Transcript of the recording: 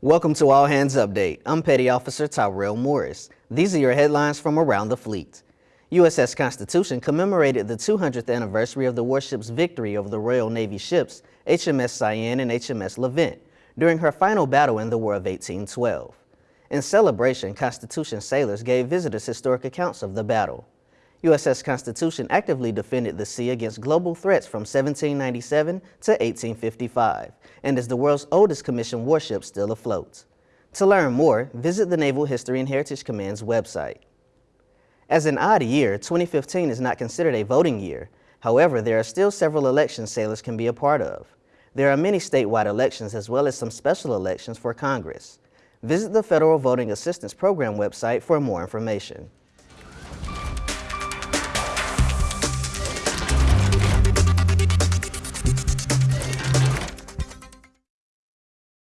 Welcome to All Hands Update. I'm Petty Officer Tyrell Morris. These are your headlines from around the fleet. USS Constitution commemorated the 200th anniversary of the warship's victory over the Royal Navy ships HMS Cyane and HMS Levant during her final battle in the War of 1812. In celebration, Constitution sailors gave visitors historic accounts of the battle. USS Constitution actively defended the sea against global threats from 1797 to 1855 and is the world's oldest commissioned warship still afloat. To learn more, visit the Naval History and Heritage Command's website. As an odd year, 2015 is not considered a voting year. However, there are still several elections sailors can be a part of. There are many statewide elections as well as some special elections for Congress. Visit the Federal Voting Assistance Program website for more information.